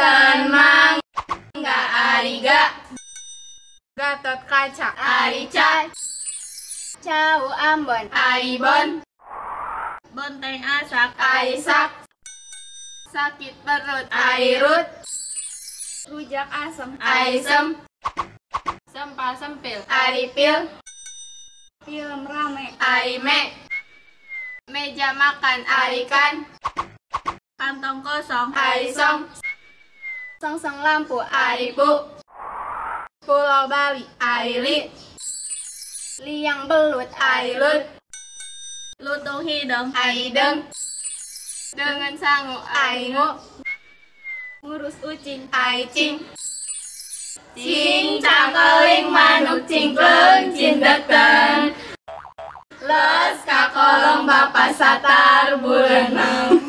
Ten mangga ariga Gatot kaca. Arica Cau Ambon. Aibon Bonteng asak. Aisak Sakit perut. Airut Rujak asam Aisem Sempal sempil. Aripil Film rame. Arime Meja makan. Arikan Kantong kosong. Arisong Songsong lampu Aripu Pulau Bali Aili Liang belut Ailut Lutung hidung Aideng Dengan sangu Aingu Ngurus ucing Aicing Cing. Cangkeling manuk cingkleng cindeken Les kakolong bapak satar bureneng